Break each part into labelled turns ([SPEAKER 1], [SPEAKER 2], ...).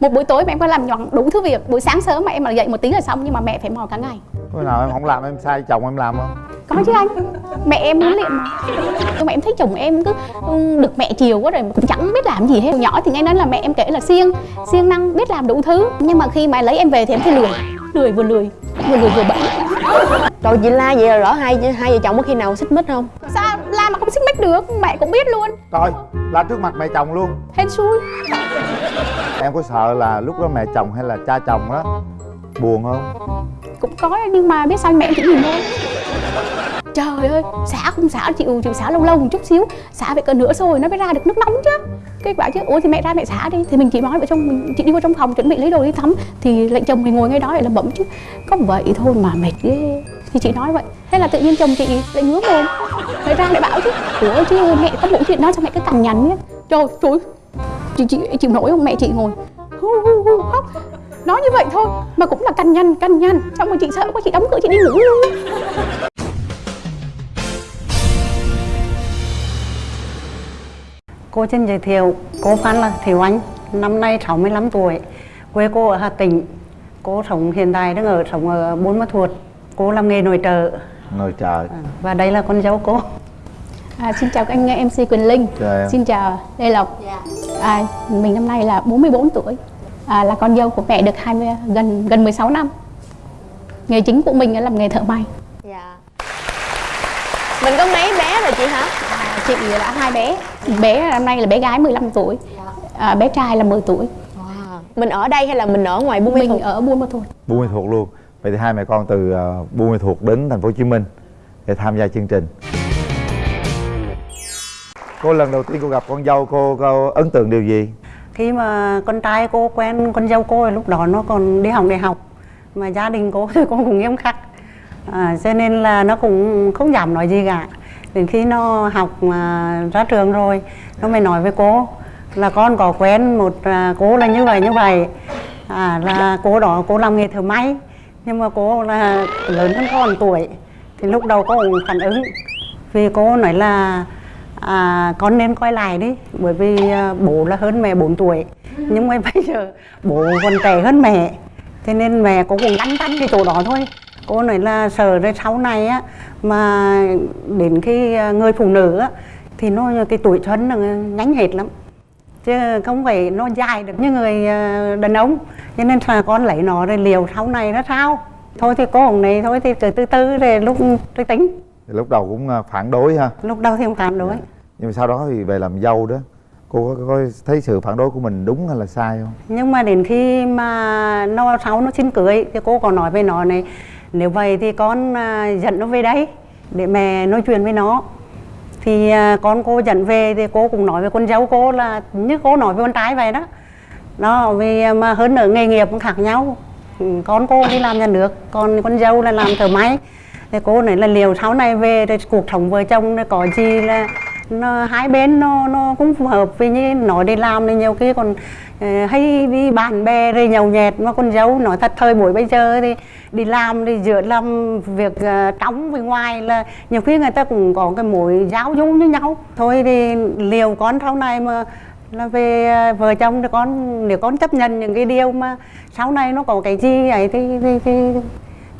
[SPEAKER 1] một buổi tối mà em có làm nhọn đủ thứ việc buổi sáng sớm mà em mà dậy một tiếng là xong nhưng mà mẹ phải mò cả ngày.
[SPEAKER 2] Bữa nào em không làm em sai chồng em làm không?
[SPEAKER 1] có chứ anh mẹ em huấn luyện mà. Nhưng mà em thấy chồng em cứ ừ, được mẹ chiều quá rồi cũng chẳng biết làm gì hết. Hồi nhỏ thì nghe nói là mẹ em kể là siêng siêng năng biết làm đủ thứ. Nhưng mà khi mà lấy em về thì em thấy lười lười vừa lười. Vừa lười vừa bẩn
[SPEAKER 3] Rồi chị La vậy là rõ hai hai vợ chồng có khi nào xích mích không?
[SPEAKER 1] sao la mà không xích mích được? Mẹ cũng biết luôn.
[SPEAKER 2] Coi, la trước mặt mẹ chồng luôn.
[SPEAKER 1] Hên xui.
[SPEAKER 2] Em có sợ là lúc đó mẹ chồng hay là cha chồng đó Buồn không?
[SPEAKER 1] cũng có nhưng mà biết sao mẹ chỉ nhìn thôi trời ơi, xả không xả chịu chịu xả lâu lâu một chút xíu. Xả phải cỡ nửa rồi nó mới ra được nước nóng chứ. Cái bảo chứ, ủa thì mẹ ra mẹ xả đi. Thì mình chỉ nói vợ trong, mình, chị đi vào trong phòng chuẩn bị lấy đồ đi tắm. Thì lệnh chồng mình ngồi ngay đó để làm bẩm chứ. Có vậy thôi mà mệt ghê. Thì chị nói vậy. Thế là tự nhiên chồng chị lại ngứa mồm. Lại ra lại bảo chứ, ủa chứ mẹ có mỗi chuyện đó cho mẹ cứ cằn nhằn nhé. Trời trời chị chị chịu nổi không? Mẹ chị ngồi. Hu hu hu, khóc. Nói như vậy thôi mà cũng là cằn nhằn cằn nhằn. Xong rồi chị sợ quá, chị đóng cửa, chị đi ngủ luôn.
[SPEAKER 4] Cô xin giới thiệu, cô Phan là Thiều Anh, năm nay 65 tuổi, quê cô ở Hà Tĩnh. Cô sống hiện tại đang ở sống ở Buôn Ma Thuột. Cô làm nghề nội trợ.
[SPEAKER 2] Ngồi trời
[SPEAKER 4] và đây là con dâu cô.
[SPEAKER 1] À, xin chào các anh MC Quỳnh Linh.
[SPEAKER 2] Chào em.
[SPEAKER 1] Xin chào Lê Lộc. À, Mình năm nay là 44 tuổi. À, Là con dâu của mẹ được 20, gần gần 16 năm. Nghề chính của mình là làm nghề thợ may.
[SPEAKER 3] Dạ. Mình có mấy bé rồi chị hả?
[SPEAKER 1] à, Chị đã hai bé Bé năm nay là bé gái 15 tuổi à, Bé trai là 10 tuổi
[SPEAKER 3] Wow. Mình ở đây hay là mình ở ngoài Buôn Mê
[SPEAKER 1] Mình
[SPEAKER 3] Thuột?
[SPEAKER 1] ở Buôn Ma Thuột
[SPEAKER 2] Buôn Mê Thuột luôn Vậy thì hai mẹ con từ uh, Buôn Mê Thuột đến thành phố Hồ Chí Minh Để tham gia chương trình Cô lần đầu tiên cô gặp con dâu cô, cô ấn tượng điều gì?
[SPEAKER 4] Khi mà con trai cô quen con dâu cô lúc đó nó còn đi học đại học. Mà gia đình cô thì cô cũng nghiêm khắc. À, cho nên là nó cũng không dám nói gì cả. Đến khi nó học mà ra trường rồi, nó mới nói với cô là con có quen một à, cô là như vậy như vậy. À, là cô đó cô làm nghề thợ may nhưng mà cô là lớn hơn con tuổi thì lúc đầu cô cũng phản ứng vì cô nói là à, con nên coi lại đi bởi vì à, bố là hơn mẹ 4 tuổi nhưng mà bây giờ bố còn trẻ hơn mẹ cho nên mẹ cô cũng lăn tăn cái chỗ đó thôi cô nói là sợ rồi sau này á mà đến khi à, người phụ nữ á thì nó cái tuổi xuân nó nhánh hết lắm. Chứ không phải nó dài được như người à, đàn ông. Cho nên là con lấy nó rồi liều sau này nó sao? Thôi thì cô ông này thôi thì từ từ từ rồi lúc tôi tính.
[SPEAKER 2] Thì lúc đầu cũng uh, phản đối ha.
[SPEAKER 4] Lúc đầu thì không phản đối.
[SPEAKER 2] Nhưng mà sau đó thì về làm dâu đó. Cô có, có thấy sự phản đối của mình đúng hay là sai không?
[SPEAKER 4] nhưng mà đến khi mà nó sau nó xin cưới thì cô còn nói với nó này nếu vậy thì con à, dẫn nó về đây để mẹ nói chuyện với nó. Thì à, con cô dẫn về thì cô cũng nói với con dâu cô là như cô nói với con trai vậy đó. Đó, vì mà hơn nữa nghề nghiệp cũng khác nhau. Ừ, con cô đi làm nhà nước, còn con dâu là làm thợ máy. Thì cô nói là liều sau này về thì cuộc sống vợ chồng có gì là nó hai bên nó nó cũng phù hợp vì như nói đi làm thì nhiều khi còn ờ, hay đi bạn bè rồi nhậu nhẹt. Mà con dâu nói thật thời buổi bây giờ thì đi làm thì giữa làm việc uh, trong với ngoài là nhiều khi người ta cũng có cái mối giáo dung với nhau. Thôi thì liều con sau này mà là về ờ, vợ chồng thì con nếu con chấp nhận những cái điều mà sau này nó có cái gì ấy thì thì thì,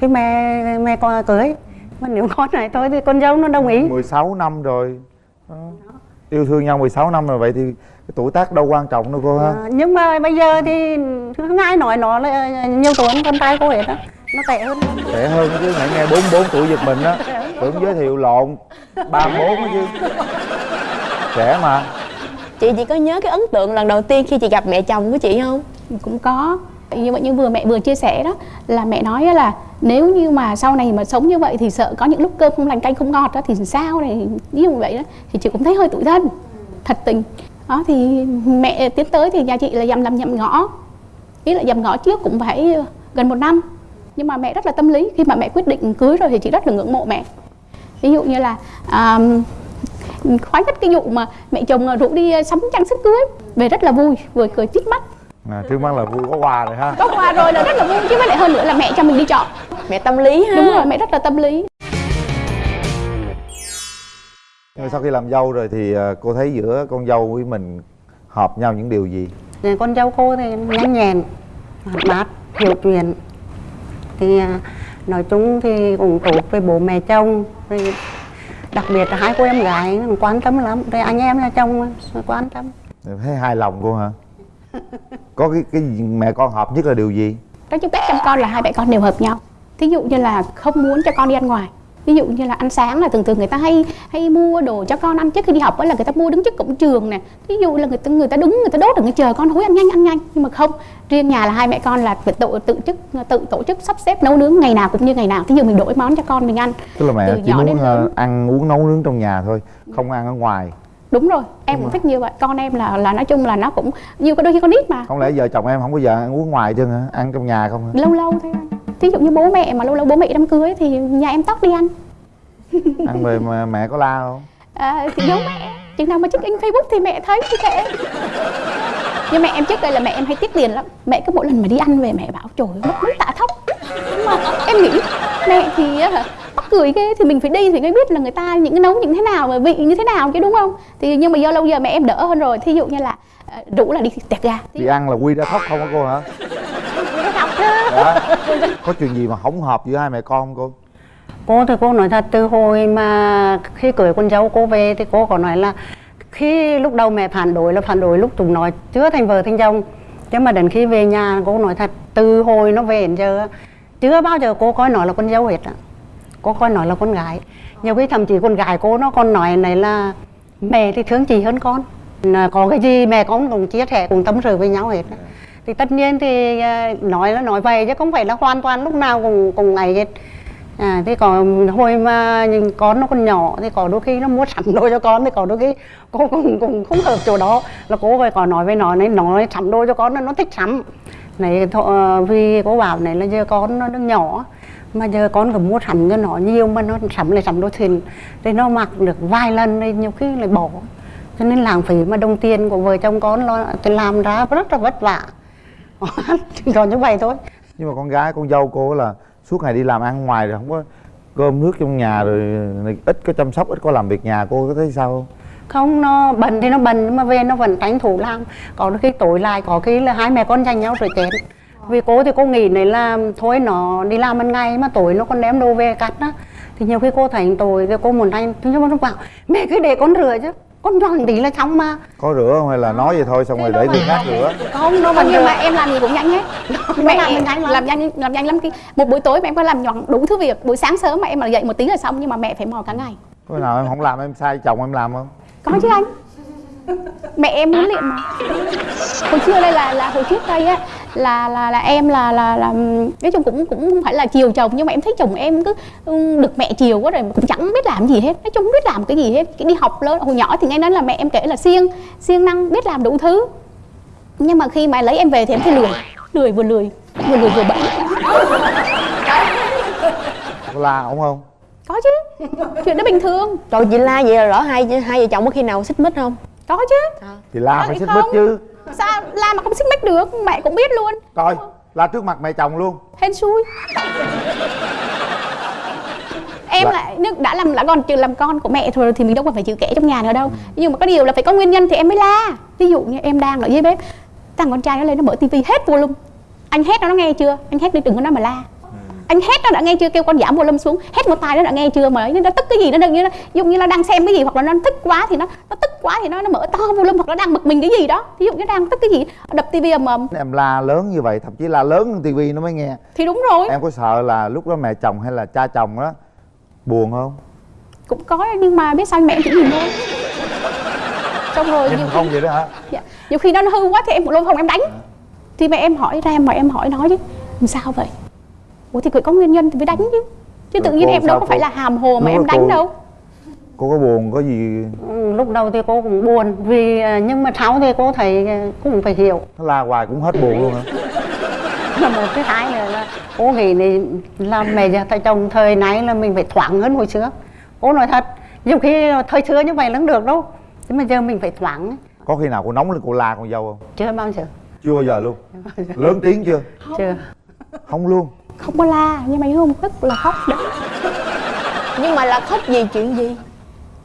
[SPEAKER 4] thì mẹ mẹ con cưới. Mà nếu con này thôi thì con dâu nó đồng ý.
[SPEAKER 2] 16 năm rồi. Yêu thương nhau 16 năm rồi vậy thì cái tuổi tác đâu quan trọng đâu cô ha?
[SPEAKER 4] À, nhưng mà bây giờ thì không ai nói nó là nhiều tuổi hơn con trai cô hết á. Nó tệ hơn.
[SPEAKER 2] Trẻ hơn chứ nãy nghe 44 tuổi giật mình á. Tưởng giới thiệu lộn 34 á chứ. Trẻ mà.
[SPEAKER 3] Chị chỉ có nhớ cái ấn tượng lần đầu tiên khi chị gặp mẹ chồng của chị không?
[SPEAKER 1] cũng có. Như vậy như vừa mẹ vừa chia sẻ đó là mẹ nói là nếu như mà sau này mà sống như vậy thì sợ có những lúc cơm không lành canh không ngọt đó thì sao này? Ví dụ vậy đó thì chị cũng thấy hơi tủi thân thật tình. Đó thì mẹ tiến tới thì nhà chị là dằm làm nhầm ngõ. Ý là dằm ngõ trước cũng phải gần một năm. Nhưng mà mẹ rất là tâm lý khi mà mẹ quyết định cưới rồi thì chị rất là ngưỡng mộ mẹ. Ví dụ như là à, khoái nhất cái vụ mà mẹ chồng rủ đi sắm trang sức cưới về rất là vui vừa cười tít mắt.
[SPEAKER 2] À, Trước mắt là vui có quà rồi ha.
[SPEAKER 1] Có quà rồi là rất là vui chứ với lại hơn nữa là mẹ cho mình đi chọn
[SPEAKER 3] Mẹ tâm lý ha.
[SPEAKER 1] Đúng rồi mẹ rất là tâm lý.
[SPEAKER 2] Nhưng sau khi làm dâu rồi thì à, cô thấy giữa con dâu với mình hợp nhau những điều gì?
[SPEAKER 4] Con dâu cô thì nhanh nhẹn hoạt bát hiểu chuyện. Thì à, nói chung thì cũng tốt với bố mẹ chồng. Đặc biệt là hai cô em gái quan tâm lắm. Rồi anh em là chồng quan tâm.
[SPEAKER 2] Thấy hài lòng cô hả? Có cái cái mẹ con hợp nhất là điều gì?
[SPEAKER 1] Nói chung cách chăm con là hai mẹ con đều hợp nhau thí dụ như là không muốn cho con đi ăn ngoài. Ví dụ như là ăn sáng là thường thường người ta hay hay mua đồ cho con ăn trước khi đi học ấy là người ta mua đứng trước cổng trường nè. Ví dụ là người ta người ta đứng người ta đốt ở người chờ con hối ăn nhanh ăn nhanh. Nhưng mà không riêng nhà là hai mẹ con là tự tự chức tự tổ chức sắp xếp nấu nướng ngày nào cũng như ngày nào. Thí dụ mình đổi món cho con mình ăn.
[SPEAKER 2] Tức là mẹ
[SPEAKER 1] Từ
[SPEAKER 2] chỉ muốn ờ, ăn uống nấu nướng trong nhà thôi không ăn ở ngoài.
[SPEAKER 1] Đúng rồi em cũng thích như vậy. Con em là là nói chung là nó cũng như có đôi khi con nít mà.
[SPEAKER 2] Không lẽ vợ chồng em không bao giờ ăn uống ngoài chứ hả? Ăn trong nhà không hả?
[SPEAKER 1] Lâu lâu thôi anh ví dụ như bố mẹ mà lâu lâu bố mẹ đám cưới thì nhà em tóc đi ăn
[SPEAKER 2] ăn về mà mẹ có la không?
[SPEAKER 1] À, thì giống mẹ. Chừng nào mà check in facebook thì mẹ thấy thì kệ. Nhưng mẹ em trước đây là mẹ em hay tiếc tiền lắm. Mẹ cứ mỗi lần mà đi ăn về mẹ bảo trời mất mấy tạ thóc. Nhưng mà em nghĩ mẹ thì mắc cười ghê thì mình phải đi thì mới biết là người ta những cái nấu những thế nào và vị như thế nào chứ đúng không? Thì nhưng mà do lâu giờ mẹ em đỡ hơn rồi. Thí dụ như là ờ, rủ là đi tẹt gà.
[SPEAKER 2] Đi ăn là quy ra thóc không hả cô hả dạ. có chuyện gì mà không hợp giữa hai mẹ con không cô?
[SPEAKER 4] Cô, thì cô nói thật, từ hồi mà khi cưới con dâu cô về thì cô có nói là khi lúc đầu mẹ phản đối là phản đối lúc chúng nói chưa thành vợ thành chồng. Nhưng mà đến khi về nhà, cô nói thật, từ hồi nó về đến giờ, chưa bao giờ cô coi nó là con dâu hết ạ cô coi nó là con gái. Nhiều khi thậm chí con gái cô nó còn nói này là mẹ thì thương chị hơn con. Là có cái gì mẹ con cũng chia sẻ cùng tâm sự với nhau hết thì tất nhiên thì ờ, nói là nói vậy chứ không phải là hoàn toàn lúc nào cũng cùng ngày hết. À thế còn hồi mà những con nó còn nhỏ thì có đôi khi nó mua sắm đồ cho con thì có đôi khi cô cũng cũng không hợp chỗ đó. Là cô phải có nói với nó này, nói sắm đồ cho con nó nó thích sắm này, thọ- ờ, vì cô bảo này là giờ con nó đang nhỏ, mà giờ con cứ mua sắm cho nó nhiều mà nó sắm lại sắm đồ thuyền thì nó mặc được vài lần thì nhiều khi lại bỏ. Cho nên lãng phí mà đồng tiền của vợ chồng con lo, thì làm ra rất là vất vả còn như vậy thôi.
[SPEAKER 2] Nhưng mà con gái con dâu cô là suốt ngày đi làm ăn ngoài rồi không có cơm nước trong nhà rồi ít có chăm sóc ít có làm việc nhà cô có thấy sao không?
[SPEAKER 4] Không nó bận thì nó bận nhưng mà về nó vẫn tranh thủ làm. Có khi tối lại có khi là hai mẹ con giành nhau rồi chết vì cô thì cô nghĩ này là thôi nó đi làm ban ngày mà tối nó còn đem đồ về cắt á. Thì nhiều khi cô thấy tội thì cô muốn tranh nhưng mà nó bảo mẹ cứ để con rửa chứ con rửa tí là xong mà.
[SPEAKER 2] Có rửa không hay là nói vậy thôi xong rồi để người khác rửa?
[SPEAKER 4] Không nó
[SPEAKER 1] Còn
[SPEAKER 4] vẫn
[SPEAKER 1] nhưng mà em làm gì cũng nhanh hết. Mẹ
[SPEAKER 4] làm nhanh lắm.
[SPEAKER 1] làm nhanh làm nhanh lắm cái một buổi tối mà em có làm nhọn đủ thứ việc. Buổi sáng sớm mà em mà dậy một tiếng là xong nhưng mà mẹ phải mò cả ngày.
[SPEAKER 2] Có nào em không làm em sai chồng em làm không?
[SPEAKER 1] Có chứ anh. Mẹ em huấn luyện mà. Hồi xưa đây là là hồi trước đây á là là là em là là là nói chung cũng cũng không phải là chiều chồng nhưng mà em thấy chồng em cứ được mẹ chiều quá rồi cũng chẳng biết làm gì hết nói chung không biết làm cái gì hết. Cái đi học lớn hồi nhỏ thì nghe nói là mẹ em kể là siêng siêng năng biết làm đủ thứ. Nhưng mà khi mà lấy em về thì em thấy lười lười vừa lười vừa lười vừa bẩn
[SPEAKER 2] la ổng không?
[SPEAKER 1] Có chứ chuyện đó bình thường.
[SPEAKER 3] Trời chị la vậy là rõ hai hai vợ chồng có khi nào xích mích không?
[SPEAKER 1] có chứ.
[SPEAKER 2] Thì la phải xích
[SPEAKER 1] không.
[SPEAKER 2] mích chứ
[SPEAKER 1] sao? Làm mà không xích mích được. Mẹ cũng biết luôn.
[SPEAKER 2] Coi la trước mặt mẹ chồng luôn.
[SPEAKER 1] Hên xui. Em
[SPEAKER 2] Dạ.
[SPEAKER 1] lại nước đã làm đã còn chịu làm con của mẹ thôi thì mình đâu còn phải chịu kẻ trong nhà nữa đâu. Nhưng mà có điều là phải có nguyên nhân thì em mới la. Ví dụ như em đang ở dưới bếp thằng con trai nó lên nó mở tivi hết volume anh hét nó nó nghe chưa? Anh hét đi đừng có nói mà la anh hét nó đã nghe chưa? Kêu con giảm volume xuống. Hét một tai nó đã nghe chưa? Mà ấy, nó tức cái gì? Nó đừng như nó dùng như là đang xem cái gì? Hoặc là nó tức quá thì nó nó tức quá thì nó nó mở to volume hoặc nó đang bực mình cái gì đó. Ví dụ như đang tức cái gì? Đập tivi ầm
[SPEAKER 2] em la lớn như vậy thậm chí la lớn hơn tivi nó mới nghe.
[SPEAKER 1] Thì đúng rồi.
[SPEAKER 2] Em có sợ là lúc đó mẹ chồng hay là cha chồng đó buồn không?
[SPEAKER 1] Cũng có nhưng mà biết sao mẹ em chỉ nhìn thôi. Xong rồi nhiều
[SPEAKER 2] không
[SPEAKER 1] khi,
[SPEAKER 2] vậy đó hả?
[SPEAKER 1] Dạ, nhiều khi nó hư quá thì em cũng luôn không em đánh. Thì mẹ em hỏi ra mà em hỏi nó chứ. Làm sao vậy ủa thì phải có nguyên nhân thì mới đánh chứ. Chứ tự
[SPEAKER 2] Rồi
[SPEAKER 1] nhiên em đâu có phải là hàm hồ mà em đánh
[SPEAKER 2] cô-
[SPEAKER 1] đâu.
[SPEAKER 2] cô có buồn có gì?
[SPEAKER 4] Ừ, lúc đầu thì cô cũng buồn vì à, nhưng mà sau thì cô thấy à, cũng phải hiểu.
[SPEAKER 2] Nó la hoài cũng hết buồn luôn hả?
[SPEAKER 4] Là một cái hai nữa là cô nghĩ này là mẹ tại chồng thời nay là mình phải thoáng hơn hồi xưa. Cô nói thật nhiều khi thời xưa như vậy không được đâu. Nhưng mà giờ mình phải thoáng.
[SPEAKER 2] Có khi nào cô nóng lên cô la con dâu không?
[SPEAKER 4] Chưa bao giờ.
[SPEAKER 2] Chưa bao giờ luôn. Lớn tiếng chưa?
[SPEAKER 4] Chưa.
[SPEAKER 2] Không luôn
[SPEAKER 1] không có la nhưng mà không tức là khóc đấy
[SPEAKER 3] Nhưng mà là khóc vì chuyện gì?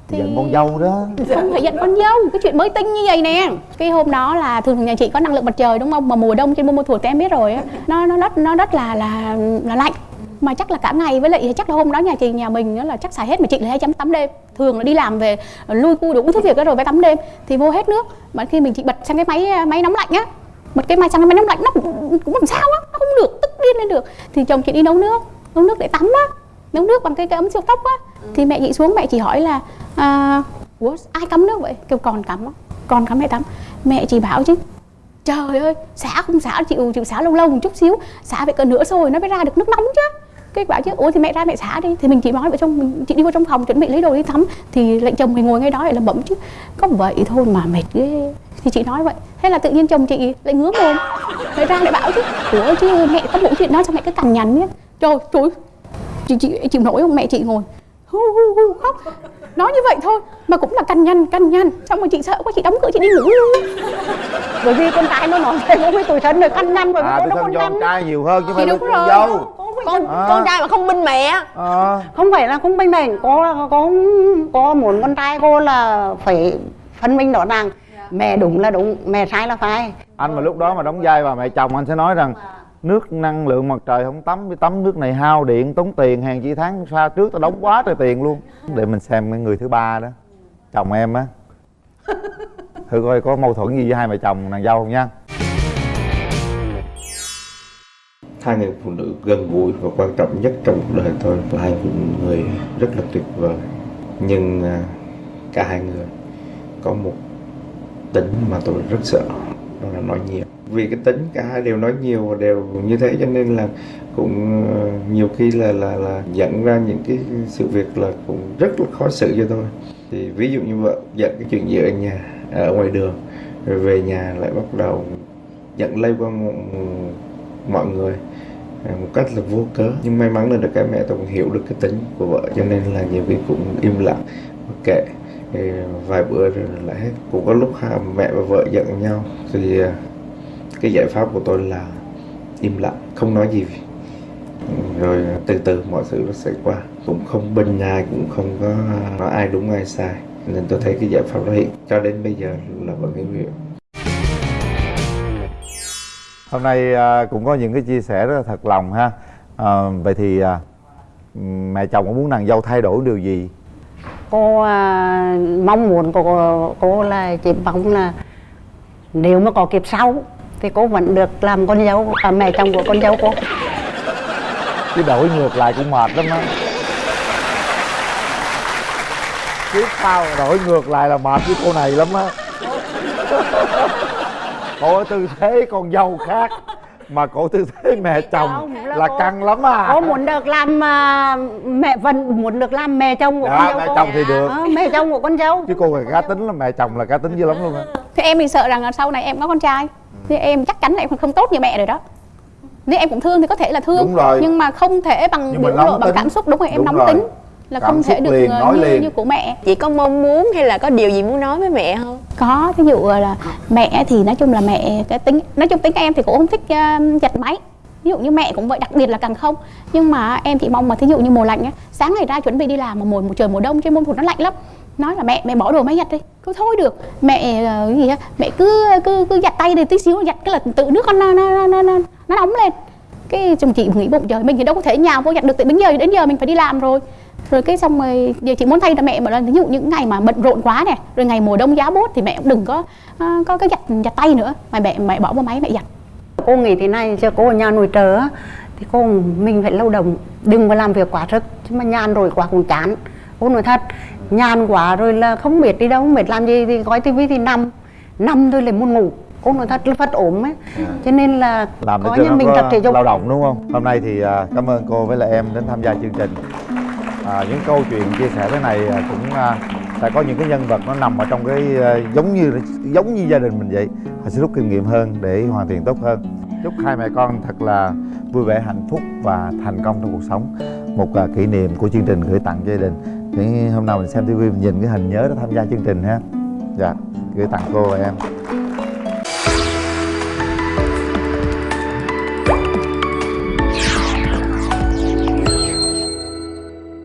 [SPEAKER 1] Thì-
[SPEAKER 2] giận con dâu đó.
[SPEAKER 1] Không phải giận con dâu cái chuyện mới tinh như vậy nè. Cái hôm đó là thường thường nhà chị có năng lượng mặt trời đúng không? Mà mùa đông trên mùa thuộc thì em biết rồi á. Nó nó rất nó rất là là là lạnh. Mà chắc là cả ngày với lại chắc là hôm đó nhà chị nhà mình là chắc xài hết mà chị là hay chấm tắm đêm. Thường là đi làm về lui cu đủ thứ việc đó rồi phải tắm đêm. Thì vô hết nước. Mà khi mình chị bật sang cái máy máy nóng lạnh á. Bật cái máy sang cái máy nóng lạnh nó cũng, cũng làm sao á nó không được tức điên lên được. Thì chồng chị đi nấu nước nấu nước để tắm á nấu nước bằng cái, cái ấm siêu tốc á. Thì mẹ chị xuống mẹ chị hỏi là à, ủa ai cắm nước vậy? Kêu con cắm á con cắm mẹ tắm. Mẹ chị bảo chứ trời ơi xả không xả chịu chịu xả lâu lâu một chút xíu xả phải cỡ nửa xôi nó mới ra được nước nóng chứ. Cái bảo chứ ủa thì mẹ ra mẹ xả đi. Thì mình chỉ nói vào trong mình chị đi vào trong phòng chuẩn bị lấy đồ đi tắm. Thì lệnh chồng mình ngồi ngay đó lại lẩm bẩm chứ có vậy thôi mà mệt ghê thì chị nói vậy. Thế là tự nhiên chồng chị lại ngứa mồm. Lại ra lại bảo chứ ủa chứ mẹ có mỗi chuyện đó sao mẹ cứ cằn nhằn nhé trời trời chị chị chịu nổi không? Mẹ chị ngồi hu hu hu khóc. Nói như vậy thôi mà cũng là cằn nhằn cằn nhằn. Xong rồi chị sợ quá chị đóng cửa chị đi ngủ. Luôn
[SPEAKER 4] bởi vì con trai nó nói thế với tuổi thân rồi căn nhăn bởi vì
[SPEAKER 2] à
[SPEAKER 4] nó con
[SPEAKER 2] cho con
[SPEAKER 4] nhăn
[SPEAKER 2] trai nhiều hơn chứ không phải con
[SPEAKER 1] rồi.
[SPEAKER 2] dâu.
[SPEAKER 3] Con
[SPEAKER 2] À.
[SPEAKER 3] con trai mà không binh mẹ.
[SPEAKER 2] À,
[SPEAKER 4] không phải là không bình đẳng có có có muốn con trai cô là phải phân minh rõ ràng mẹ đúng là đúng mẹ sai là phải
[SPEAKER 2] anh mà lúc đó mà đóng vai bà mẹ chồng anh sẽ nói rằng nước năng lượng mặt trời không tắm với tắm nước này hao điện tốn tiền hàng chi tháng xa trước tao đóng quá trời tiền luôn. Để mình xem cái người thứ ba đó chồng em á. Thử coi có mâu thuẫn gì với hai mẹ chồng nàng dâu không nha.
[SPEAKER 5] Hai người phụ nữ gần gũi và quan trọng nhất trong cuộc đời tôi là hai người rất là tuyệt vời. Nhưng à, cả hai người có một tính mà tôi rất sợ. Đó là nói nhiều. Vì cái tính cả hai đều nói nhiều và đều như thế cho nên là cũng ờ, nhiều khi là là là dẫn ra những cái sự việc là cũng rất là khó xử cho tôi. Thì ví dụ như vợ giận cái chuyện gì ở nhà à, ở ngoài đường, rồi về nhà lại bắt đầu giận lây qua mọi người à, một cách là vô cớ. Nhưng may mắn là được cái mẹ tôi cũng hiểu được cái tính của vợ cho nên là nhiều khi cũng im lặng kệ. Thì vài bữa rồi lại hết. Cũng có lúc hai mẹ và vợ giận nhau. Thì à, cái giải pháp của tôi là im lặng không nói gì. Rồi từ từ mọi sự nó sẽ qua. Cũng không bên ai cũng không có nói ai đúng ai sai. Nên tôi thấy cái giải pháp đó hiện cho đến bây giờ là vẫn hữu hiệu
[SPEAKER 2] hôm nay à, cũng có những cái chia sẻ rất là thật lòng ha. À, vậy thì à, mẹ chồng có muốn nàng dâu thay đổi điều gì?
[SPEAKER 4] Cô à, mong muốn của cô là chỉ mong là nếu mà có kiếp sau thì cô vẫn được làm con dâu à, mẹ chồng của con dâu cô.
[SPEAKER 2] Chứ đổi ngược lại cũng mệt lắm á. Kiếp sau đổi ngược lại là mệt với cô này lắm á. Cô ở tư thế con dâu khác mà cổ tư thế mẹ chồng
[SPEAKER 4] là
[SPEAKER 2] là căng lắm à.
[SPEAKER 4] Cô muốn được làm à, mẹ vẫn muốn được làm mẹ chồng của
[SPEAKER 2] Dạ,
[SPEAKER 4] con dâu
[SPEAKER 2] mẹ
[SPEAKER 4] cô.
[SPEAKER 2] chồng thì được.
[SPEAKER 4] Ờ, mẹ chồng của con dâu.
[SPEAKER 2] Chứ cô là cá tính lắm mẹ chồng là cá tính dữ lắm luôn á.
[SPEAKER 1] Thì em thì sợ rằng là sau này em có con trai. Thì em chắc chắn là em không tốt như mẹ rồi đó. Nếu em cũng thương thì có thể là thương. Nhưng mà không thể bằng biểu lộ bằng cảm xúc đúng rồi em
[SPEAKER 2] Đúng
[SPEAKER 1] nóng
[SPEAKER 2] rồi.
[SPEAKER 1] tính là
[SPEAKER 2] Cảm
[SPEAKER 1] không thể được
[SPEAKER 2] liền,
[SPEAKER 1] ờ,
[SPEAKER 2] nói
[SPEAKER 1] như,
[SPEAKER 2] liền.
[SPEAKER 1] như của mẹ.
[SPEAKER 3] Chị có mong muốn hay là có điều gì muốn nói với mẹ không?
[SPEAKER 1] Có ví dụ là mẹ thì nói chung là mẹ cái tính nói chung tính em thì cũng không thích uh, giặt máy. Ví dụ như mẹ cũng vậy đặc biệt là càng không. Nhưng mà em chỉ mong mà thí dụ như mùa lạnh á sáng ngày ra chuẩn bị đi làm mà mùa, mùa trời mùa đông trên môn thuộc nó lạnh lắm. Nói là mẹ mẹ bỏ đồ máy giặt đi. Cứ thôi được. Mẹ ờ, cái gì á mẹ cứ cứ cứ giặt tay đi tí xíu giặt cái là tự nước con nó nó nó nó, nó nóng lên. Cái chồng chị nghĩ bụng trời mình thì đâu có thể nhào vô giặt được tại đến giờ đến giờ mình phải đi làm rồi rồi cái xong rồi giờ chị muốn thay cho mẹ mà là ví dụ những ngày mà bận rộn quá này rồi ngày mùa đông giá bốt thì mẹ cũng đừng có à, có cái giặt giặt tay nữa. Mà mẹ mẹ bỏ vào máy mẹ giặt.
[SPEAKER 4] Cô nghĩ thế này chứ cô ở nhà trợ á, thì cô mình phải lao động đừng có làm việc quá sức. Chứ mà nhàn rồi quá cũng chán. Cô nói thật nhàn quá rồi là không biết đi đâu không biết làm gì thì coi tivi thì nằm. Nằm thôi là muốn ngủ. Cô nói thật là phát ốm ấy. Cho nên là
[SPEAKER 2] làm
[SPEAKER 4] có
[SPEAKER 2] cho
[SPEAKER 4] như mình tập thể dục.
[SPEAKER 2] lao động đúng không? Hôm nay thì à, cảm ơn cô với lại em đến tham gia chương trình à, những câu chuyện chia sẻ thế này à, cũng à, sẽ có những cái nhân vật nó nằm ở trong cái à, giống như giống như gia đình mình vậy. Họ sẽ rút kinh nghiệm hơn để hoàn thiện tốt hơn. Chúc hai mẹ con thật là vui vẻ hạnh phúc và thành công trong cuộc sống. Một à, kỷ niệm của chương trình gửi tặng gia đình. Những hôm nào mình xem tivi mình nhìn cái hình nhớ đó tham gia chương trình ha. Dạ gửi tặng cô và em.